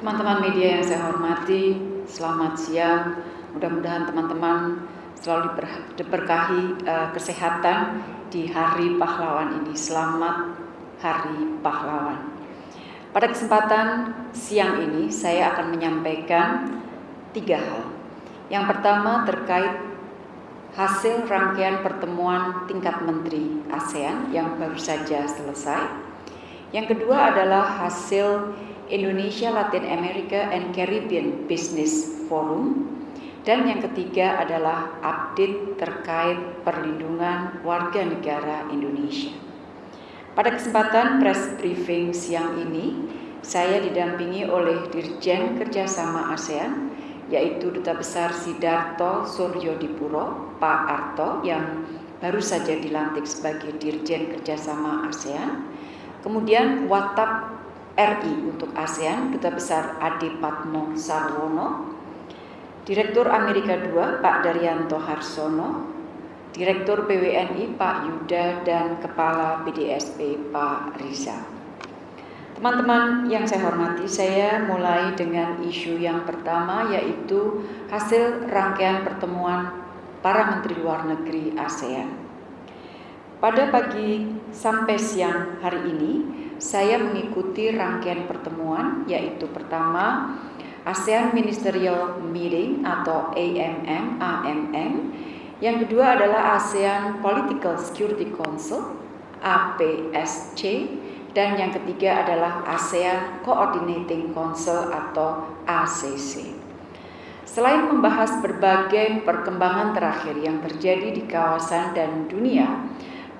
Teman-teman media yang saya hormati, selamat siang. Mudah-mudahan teman-teman selalu diberkahi uh, kesehatan di Hari Pahlawan ini. Selamat Hari Pahlawan. Pada kesempatan siang ini, saya akan menyampaikan tiga hal. Yang pertama terkait hasil rangkaian pertemuan tingkat menteri ASEAN yang baru saja selesai. Yang kedua adalah hasil Indonesia Latin America and Caribbean Business Forum dan yang ketiga adalah update terkait perlindungan warga negara Indonesia. Pada kesempatan press briefing siang ini, saya didampingi oleh Dirjen Kerjasama ASEAN, yaitu Duta Besar Sidarto Suryo Dipuro, Pak Arto, yang baru saja dilantik sebagai Dirjen Kerjasama ASEAN. Kemudian Watap RI untuk ASEAN, Duta Besar Adi Patmo Sarwono, Direktur Amerika II Pak Daryanto Harsono, Direktur PWNI Pak Yuda dan Kepala BDSP Pak Riza. Teman-teman yang saya hormati, saya mulai dengan isu yang pertama yaitu hasil rangkaian pertemuan para Menteri Luar Negeri ASEAN. Pada pagi sampai siang hari ini, saya mengikuti rangkaian pertemuan yaitu pertama ASEAN Ministerial Meeting atau AMM AMM yang kedua adalah ASEAN Political Security Council APSC dan yang ketiga adalah ASEAN Coordinating Council atau ACC. Selain membahas berbagai perkembangan terakhir yang terjadi di kawasan dan dunia,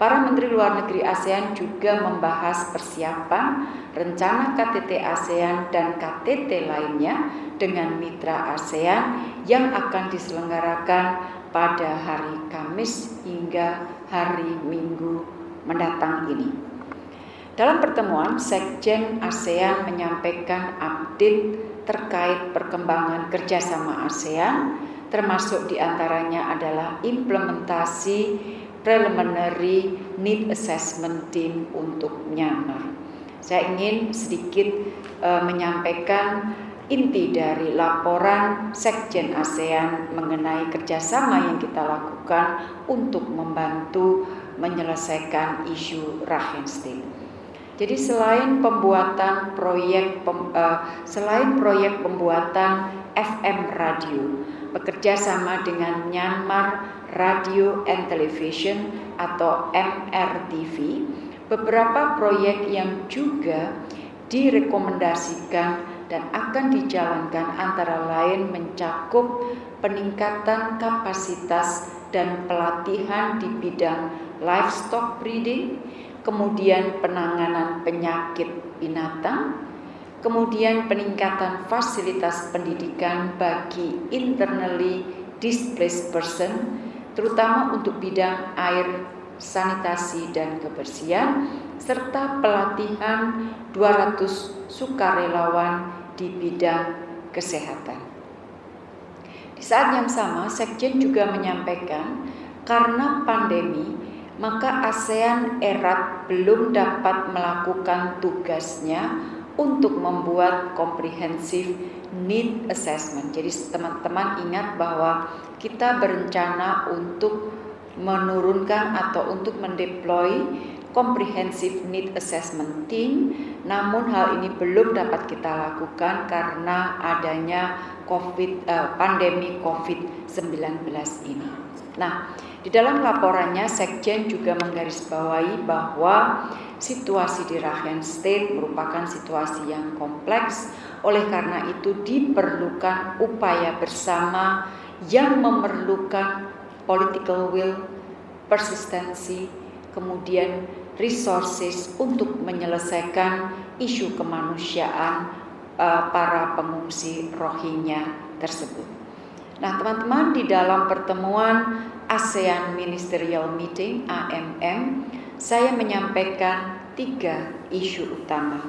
Para Menteri Luar Negeri ASEAN juga membahas persiapan rencana KTT ASEAN dan KTT lainnya dengan mitra ASEAN yang akan diselenggarakan pada hari Kamis hingga hari Minggu mendatang ini. Dalam pertemuan, Sekjen ASEAN menyampaikan update terkait perkembangan kerjasama ASEAN, termasuk di antaranya adalah implementasi preliminary need assessment team untuk Myanmar. Saya ingin sedikit uh, menyampaikan inti dari laporan Sekjen ASEAN mengenai kerjasama yang kita lakukan untuk membantu menyelesaikan isu Rakhine. Jadi selain pembuatan proyek uh, selain proyek pembuatan FM radio. Bekerja sama dengan Myanmar Radio and Television atau MRTV, beberapa proyek yang juga direkomendasikan dan akan dijalankan antara lain mencakup peningkatan kapasitas dan pelatihan di bidang livestock breeding, kemudian penanganan penyakit binatang, kemudian peningkatan fasilitas pendidikan bagi internally displaced person, terutama untuk bidang air, sanitasi dan kebersihan, serta pelatihan 200 sukarelawan di bidang kesehatan. Di saat yang sama, Sekjen juga menyampaikan karena pandemi, maka ASEAN erat belum dapat melakukan tugasnya untuk membuat komprehensif need assessment. Jadi teman-teman ingat bahwa kita berencana untuk menurunkan atau untuk mendeploy comprehensive need assessment team namun hal ini belum dapat kita lakukan karena adanya COVID uh, pandemi COVID-19 ini. Nah, di dalam laporannya Sekjen juga menggarisbawahi bahwa situasi di Rakhine State merupakan situasi yang kompleks oleh karena itu diperlukan upaya bersama yang memerlukan political will, persistensi, kemudian resources untuk menyelesaikan isu kemanusiaan uh, para pengungsi Rohingya tersebut. Nah, teman-teman di dalam pertemuan ASEAN Ministerial Meeting AMM, saya menyampaikan tiga isu utama.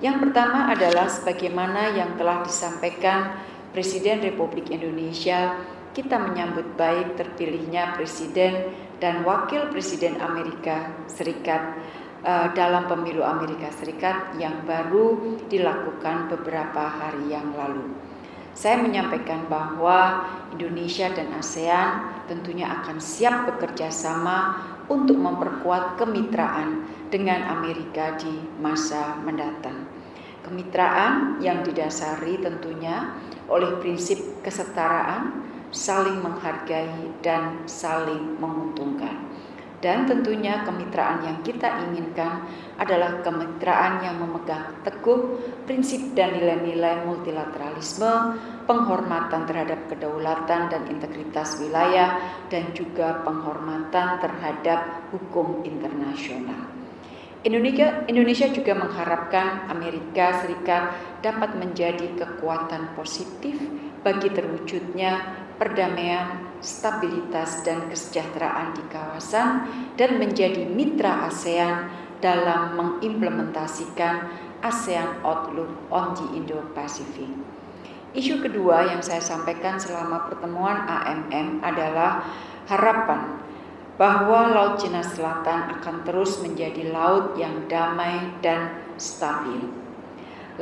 Yang pertama adalah sebagaimana yang telah disampaikan Presiden Republik Indonesia, kita menyambut baik terpilihnya Presiden dan Wakil Presiden Amerika Serikat uh, dalam pemilu Amerika Serikat yang baru dilakukan beberapa hari yang lalu. Saya menyampaikan bahwa Indonesia dan ASEAN tentunya akan siap bekerja sama untuk memperkuat kemitraan dengan Amerika di masa mendatang. Kemitraan yang didasari tentunya oleh prinsip kesetaraan, saling menghargai, dan saling menguntungkan. Dan tentunya kemitraan yang kita inginkan adalah kemitraan yang memegang teguh prinsip dan nilai-nilai multilateralisme, penghormatan terhadap kedaulatan dan integritas wilayah, dan juga penghormatan terhadap hukum internasional. Indonesia, Indonesia juga mengharapkan Amerika Serikat dapat menjadi kekuatan positif bagi terwujudnya perdamaian, stabilitas, dan kesejahteraan di kawasan, dan menjadi mitra ASEAN dalam mengimplementasikan ASEAN Outlook on the Indo-Pacific. Isu kedua yang saya sampaikan selama pertemuan AMM adalah harapan bahwa Laut Cina Selatan akan terus menjadi laut yang damai dan stabil.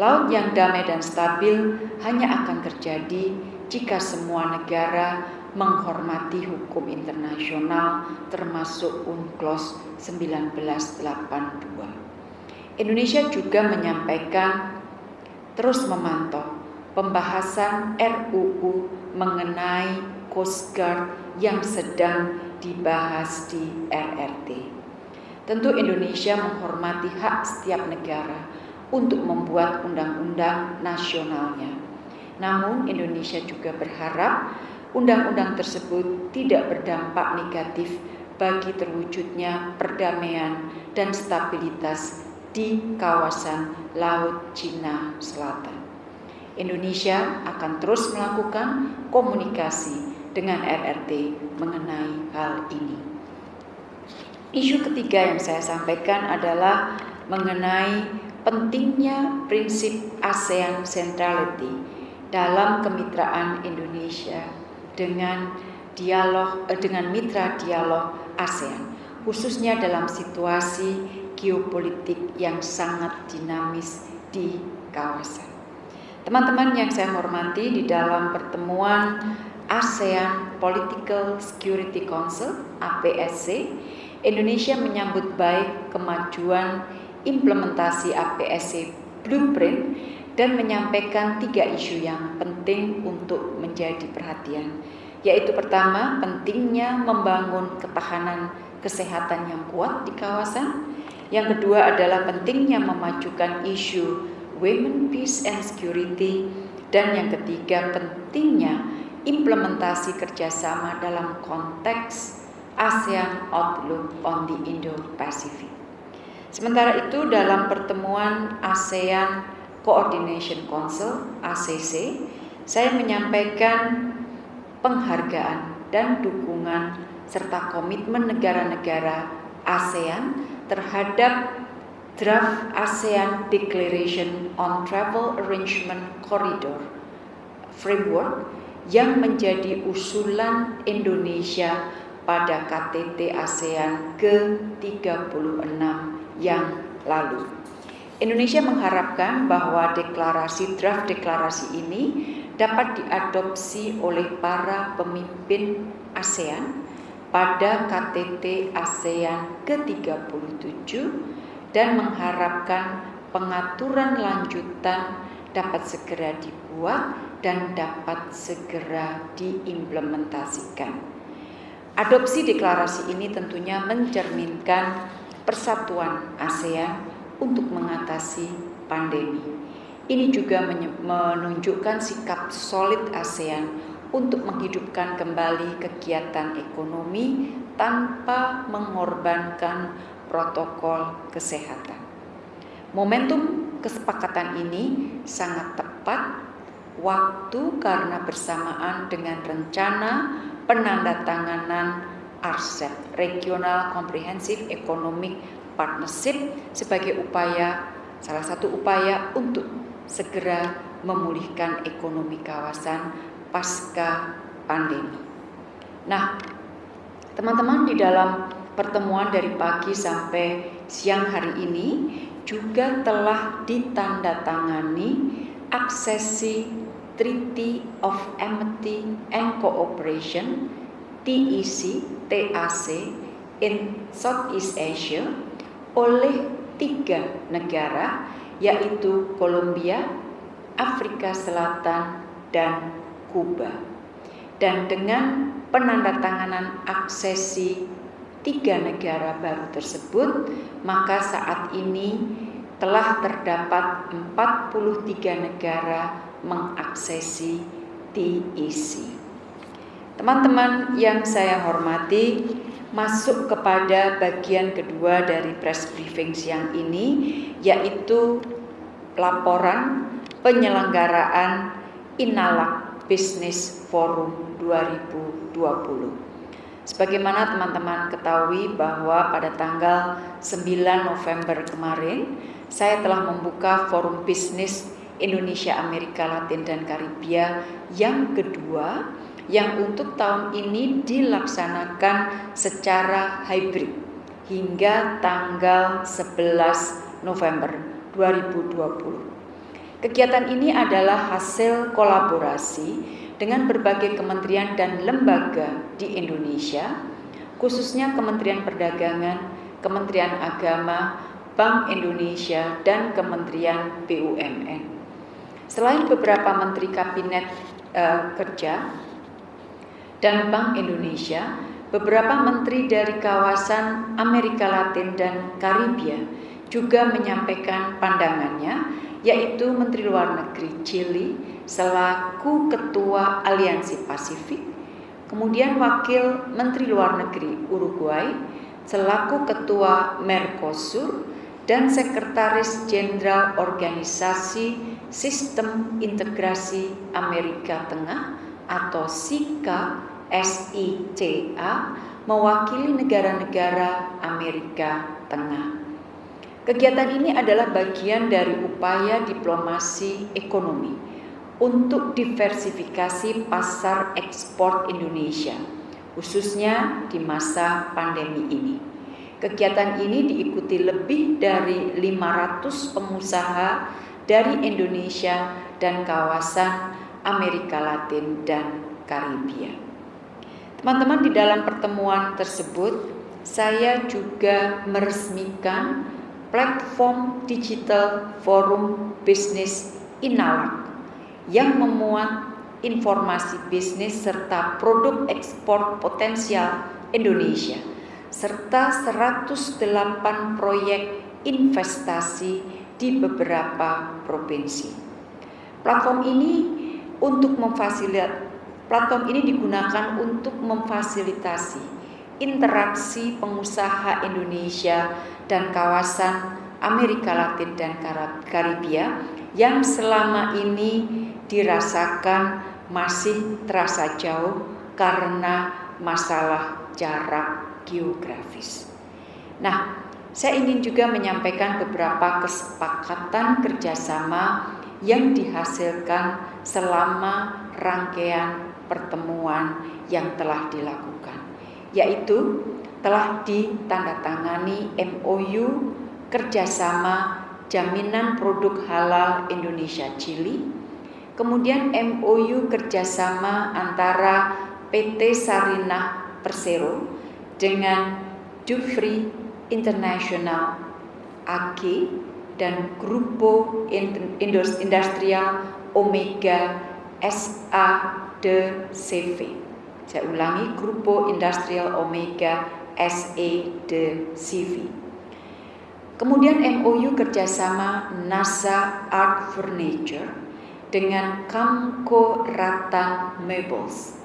Laut yang damai dan stabil hanya akan terjadi jika semua negara menghormati hukum internasional termasuk UNCLOS 1982. Indonesia juga menyampaikan terus memantau pembahasan RUU mengenai Coast Guard yang sedang dibahas di RRT. Tentu Indonesia menghormati hak setiap negara untuk membuat undang-undang nasionalnya namun Indonesia juga berharap undang-undang tersebut tidak berdampak negatif bagi terwujudnya perdamaian dan stabilitas di kawasan Laut Cina Selatan. Indonesia akan terus melakukan komunikasi dengan RRT mengenai hal ini. Isu ketiga yang saya sampaikan adalah mengenai pentingnya prinsip ASEAN Centrality dalam kemitraan Indonesia dengan dialog eh, dengan mitra dialog ASEAN khususnya dalam situasi geopolitik yang sangat dinamis di kawasan. Teman-teman yang saya hormati di dalam pertemuan ASEAN Political Security Council APSC, Indonesia menyambut baik kemajuan implementasi APSC Blueprint dan menyampaikan tiga isu yang penting untuk menjadi perhatian, yaitu pertama, pentingnya membangun ketahanan kesehatan yang kuat di kawasan. Yang kedua adalah pentingnya memajukan isu women, peace, and security. Dan yang ketiga, pentingnya implementasi kerjasama dalam konteks ASEAN Outlook on the Indo-Pacific. Sementara itu dalam pertemuan ASEAN Coordination Council ACC, saya menyampaikan penghargaan dan dukungan serta komitmen negara-negara ASEAN terhadap draft ASEAN Declaration on Travel Arrangement Corridor Framework yang menjadi usulan Indonesia pada KTT ASEAN ke-36 yang lalu. Indonesia mengharapkan bahwa deklarasi draft deklarasi ini dapat diadopsi oleh para pemimpin ASEAN pada KTT ASEAN ke-37 dan mengharapkan pengaturan lanjutan dapat segera dibuat dan dapat segera diimplementasikan. Adopsi deklarasi ini tentunya mencerminkan persatuan ASEAN untuk mengatasi pandemi. Ini juga menunjukkan sikap solid ASEAN untuk menghidupkan kembali kegiatan ekonomi tanpa mengorbankan protokol kesehatan. Momentum kesepakatan ini sangat tepat waktu karena bersamaan dengan rencana penandatanganan RCEP Regional Comprehensive Economic partnership sebagai upaya salah satu upaya untuk segera memulihkan ekonomi kawasan pasca pandemi. Nah, teman-teman di dalam pertemuan dari pagi sampai siang hari ini juga telah ditandatangani aksesi Treaty of Amity and Cooperation TEC TAC in Southeast Asia oleh tiga negara yaitu Kolombia, Afrika Selatan, dan Kuba. Dan dengan penandatanganan aksesi tiga negara baru tersebut, maka saat ini telah terdapat 43 negara mengaksesi TEC. Teman-teman yang saya hormati, masuk kepada bagian kedua dari press briefing siang ini yaitu laporan penyelenggaraan Inalak Business Forum 2020. Sebagaimana teman-teman ketahui bahwa pada tanggal 9 November kemarin saya telah membuka forum bisnis Indonesia, Amerika Latin dan Karibia yang kedua yang untuk tahun ini dilaksanakan secara hybrid hingga tanggal 11 November 2020. Kegiatan ini adalah hasil kolaborasi dengan berbagai kementerian dan lembaga di Indonesia, khususnya Kementerian Perdagangan, Kementerian Agama, Bank Indonesia, dan Kementerian BUMN. Selain beberapa menteri kabinet uh, kerja, dan Bank Indonesia, beberapa menteri dari kawasan Amerika Latin dan Karibia juga menyampaikan pandangannya, yaitu Menteri Luar Negeri Chili selaku Ketua Aliansi Pasifik, kemudian Wakil Menteri Luar Negeri Uruguay selaku Ketua Mercosur dan Sekretaris Jenderal Organisasi Sistem Integrasi Amerika Tengah atau SICA SICA mewakili negara-negara Amerika Tengah. Kegiatan ini adalah bagian dari upaya diplomasi ekonomi untuk diversifikasi pasar ekspor Indonesia, khususnya di masa pandemi ini. Kegiatan ini diikuti lebih dari 500 pengusaha dari Indonesia dan kawasan Amerika Latin dan Karibia. Teman-teman di dalam pertemuan tersebut saya juga meresmikan platform digital forum bisnis Inalak yang memuat informasi bisnis serta produk ekspor potensial Indonesia serta 108 proyek investasi di beberapa provinsi. Platform ini untuk memfasilitasi Platform ini digunakan untuk memfasilitasi interaksi pengusaha Indonesia dan kawasan Amerika Latin dan Karibia yang selama ini dirasakan masih terasa jauh karena masalah jarak geografis. Nah, saya ingin juga menyampaikan beberapa kesepakatan kerjasama yang dihasilkan selama rangkaian pertemuan yang telah dilakukan, yaitu telah ditandatangani MOU kerjasama jaminan produk halal Indonesia Chili, kemudian MOU kerjasama antara PT Sarinah Persero dengan Dufri International AG dan Grupo Industrial Omega SA de CV. Saya ulangi, Grupo Industrial Omega SE de CV. Kemudian MOU kerjasama NASA Art Furniture dengan Camco Ratan Meubles.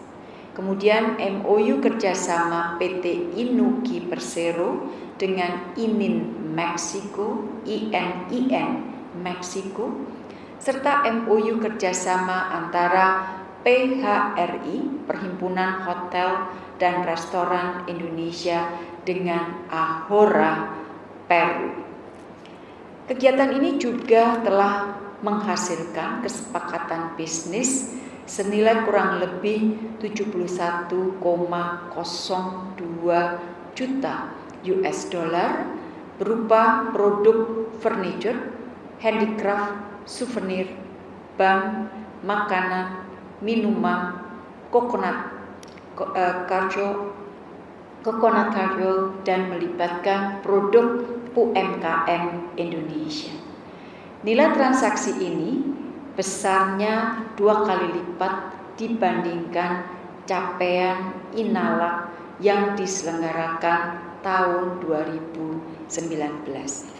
Kemudian MOU kerjasama PT Inuki Persero dengan ININ Meksiko, ININ Meksiko, serta MOU kerjasama antara PHRI, Perhimpunan Hotel dan Restoran Indonesia dengan Ahora, Peru. Kegiatan ini juga telah menghasilkan kesepakatan bisnis senilai kurang lebih 71,02 juta US dollar berupa produk furniture, handicraft, souvenir, bank, makanan, minuman, coconut karjo, eh, coconut karjo dan melibatkan produk UMKM Indonesia. Nilai transaksi ini besarnya dua kali lipat dibandingkan capaian Inalak yang diselenggarakan tahun 2019.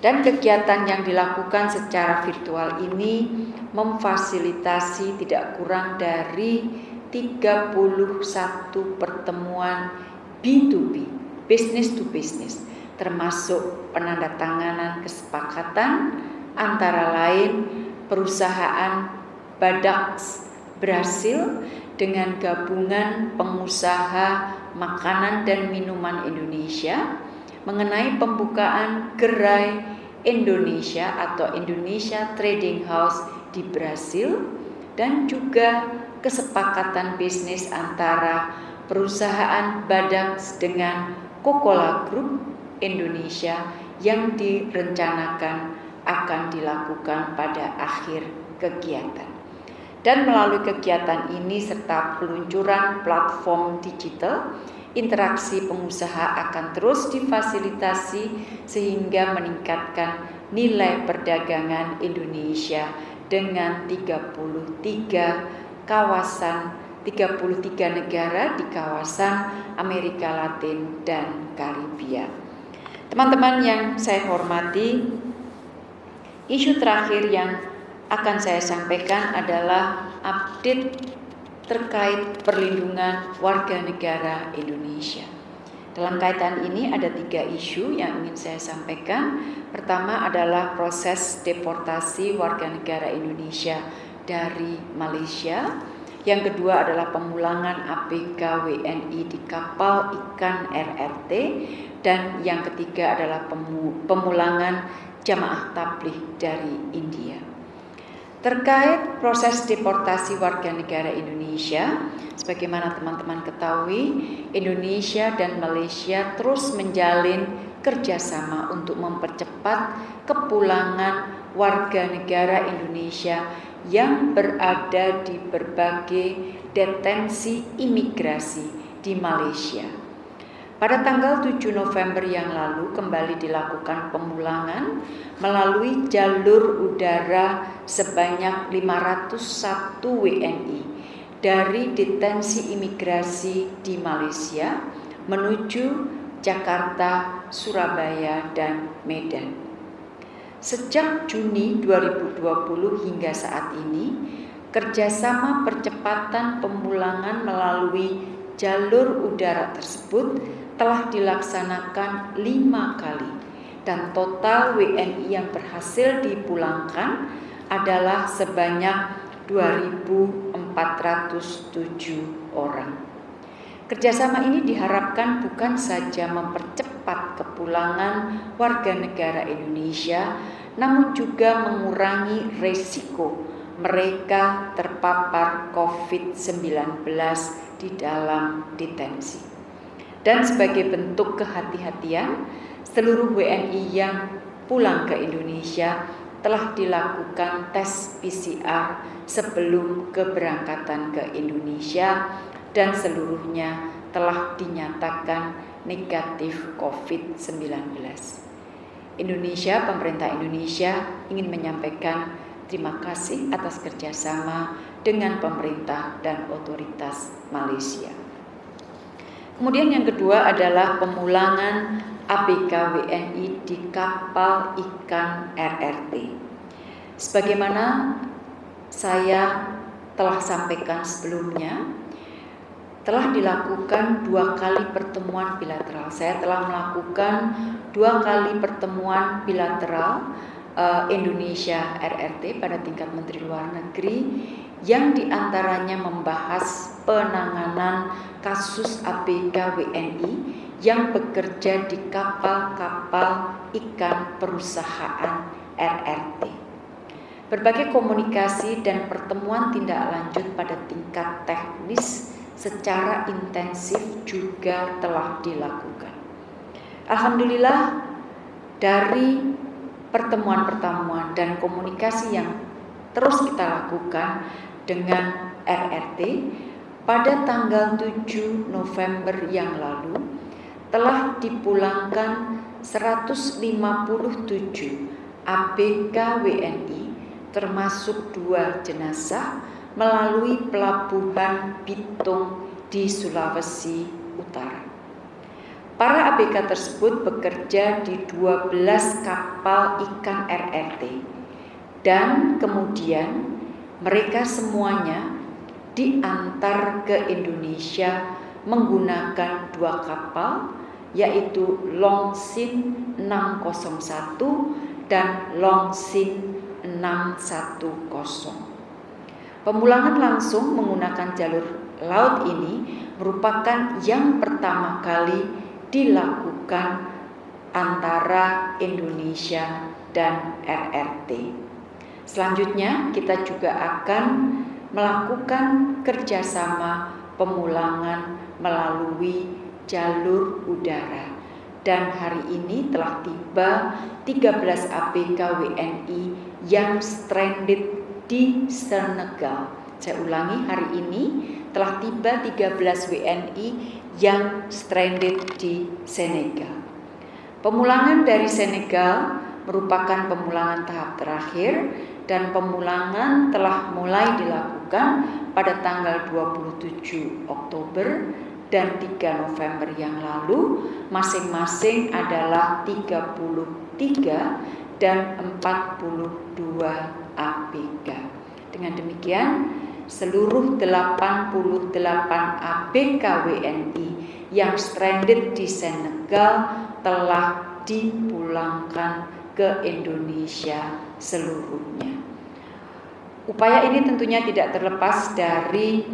Dan kegiatan yang dilakukan secara virtual ini memfasilitasi tidak kurang dari 31 pertemuan B2B, business to business, termasuk penandatanganan kesepakatan antara lain perusahaan Badak Brasil dengan gabungan pengusaha makanan dan minuman Indonesia mengenai pembukaan gerai Indonesia atau Indonesia Trading House di Brasil dan juga kesepakatan bisnis antara perusahaan Badak dengan Coca-Cola Group Indonesia yang direncanakan akan dilakukan pada akhir kegiatan. Dan melalui kegiatan ini serta peluncuran platform digital, interaksi pengusaha akan terus difasilitasi sehingga meningkatkan nilai perdagangan Indonesia dengan 33 kawasan 33 negara di kawasan Amerika Latin dan Karibia. Teman-teman yang saya hormati, isu terakhir yang akan saya sampaikan adalah update terkait perlindungan warga negara Indonesia. Dalam kaitan ini ada tiga isu yang ingin saya sampaikan. Pertama adalah proses deportasi warga negara Indonesia dari Malaysia. Yang kedua adalah pemulangan ABK WNI di kapal ikan RRT dan yang ketiga adalah pemulangan jamaah tabligh dari India. Terkait proses deportasi warga negara Indonesia, sebagaimana teman-teman ketahui, Indonesia dan Malaysia terus menjalin kerjasama untuk mempercepat kepulangan warga negara Indonesia yang berada di berbagai detensi imigrasi di Malaysia. Pada tanggal 7 November yang lalu kembali dilakukan pemulangan melalui jalur udara sebanyak 501 WNI dari detensi imigrasi di Malaysia menuju Jakarta, Surabaya, dan Medan. Sejak Juni 2020 hingga saat ini, kerjasama percepatan pemulangan melalui jalur udara tersebut telah dilaksanakan lima kali dan total WNI yang berhasil dipulangkan adalah sebanyak 2.407 orang. Kerjasama ini diharapkan bukan saja mempercepat kepulangan warga negara Indonesia, namun juga mengurangi resiko mereka terpapar COVID-19 di dalam detensi. Dan sebagai bentuk kehati-hatian, seluruh WNI yang pulang ke Indonesia telah dilakukan tes PCR sebelum keberangkatan ke Indonesia dan seluruhnya telah dinyatakan negatif COVID-19. Indonesia, pemerintah Indonesia ingin menyampaikan terima kasih atas kerjasama dengan pemerintah dan otoritas Malaysia. Kemudian yang kedua adalah pemulangan ABK WNI di kapal ikan RRT. Sebagaimana saya telah sampaikan sebelumnya, telah dilakukan dua kali pertemuan bilateral. Saya telah melakukan dua kali pertemuan bilateral uh, Indonesia RRT pada tingkat Menteri Luar Negeri yang di antaranya membahas penanganan kasus ABK WNI yang bekerja di kapal-kapal ikan perusahaan RRT. Berbagai komunikasi dan pertemuan tindak lanjut pada tingkat teknis secara intensif juga telah dilakukan. Alhamdulillah dari pertemuan-pertemuan dan komunikasi yang terus kita lakukan dengan RRT pada tanggal 7 November yang lalu telah dipulangkan 157 ABK WNI termasuk dua jenazah melalui pelabuhan Bitung di Sulawesi Utara. Para ABK tersebut bekerja di 12 kapal ikan RRT dan kemudian mereka semuanya diantar ke Indonesia menggunakan dua kapal yaitu Longsin 601 dan Longsin 610. Pemulangan langsung menggunakan jalur laut ini merupakan yang pertama kali dilakukan antara Indonesia dan RRT. Selanjutnya, kita juga akan melakukan kerjasama pemulangan melalui jalur udara. Dan hari ini telah tiba 13 ABK WNI yang stranded di Senegal. Saya ulangi, hari ini telah tiba 13 WNI yang stranded di Senegal. Pemulangan dari Senegal merupakan pemulangan tahap terakhir dan pemulangan telah mulai dilakukan pada tanggal 27 Oktober dan 3 November yang lalu masing-masing adalah 33 dan 42 ABK. Dengan demikian seluruh 88 ABK WNI yang stranded di Senegal telah dipulangkan ke Indonesia seluruhnya. Upaya ini tentunya tidak terlepas dari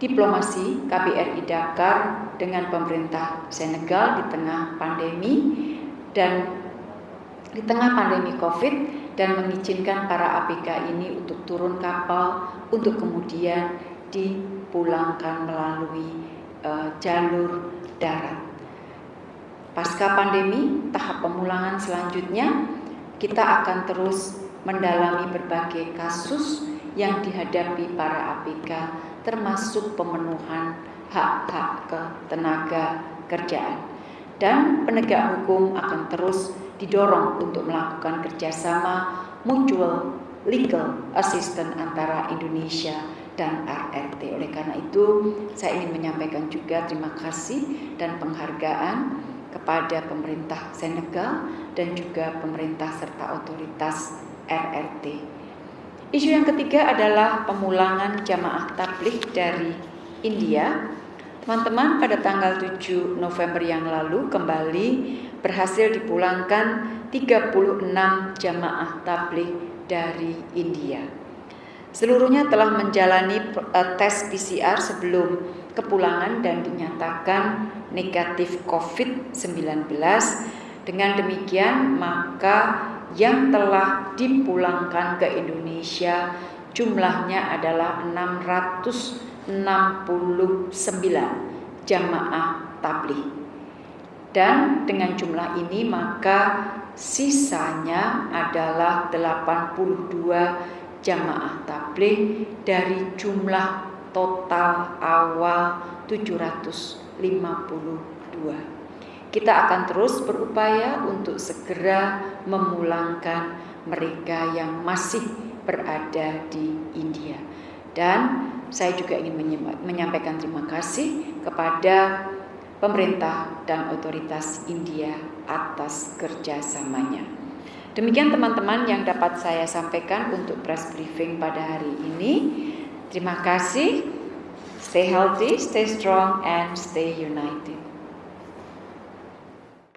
diplomasi KBRI Dakar dengan pemerintah Senegal di tengah pandemi dan di tengah pandemi Covid dan mengizinkan para ABK ini untuk turun kapal untuk kemudian dipulangkan melalui uh, jalur darat. Pasca pandemi, tahap pemulangan selanjutnya kita akan terus mendalami berbagai kasus yang dihadapi para ABK termasuk pemenuhan hak-hak ketenaga kerjaan dan penegak hukum akan terus didorong untuk melakukan kerjasama mutual legal assistance antara Indonesia dan RRT. Oleh karena itu, saya ingin menyampaikan juga terima kasih dan penghargaan kepada pemerintah Senegal dan juga pemerintah serta otoritas RRT. Isu yang ketiga adalah pemulangan jamaah tabligh dari India Teman-teman pada tanggal 7 November yang lalu kembali berhasil dipulangkan 36 jamaah tabligh dari India. Seluruhnya telah menjalani eh, tes PCR sebelum kepulangan dan dinyatakan negatif COVID-19. Dengan demikian, maka yang telah dipulangkan ke Indonesia jumlahnya adalah 600 69 jamaah tabligh. Dan dengan jumlah ini maka sisanya adalah 82 jamaah tabligh dari jumlah total awal 752. Kita akan terus berupaya untuk segera memulangkan mereka yang masih berada di India. Dan saya juga ingin menyampaikan terima kasih kepada pemerintah dan otoritas India atas kerjasamanya. Demikian teman-teman yang dapat saya sampaikan untuk press briefing pada hari ini. Terima kasih. Stay healthy, stay strong, and stay united.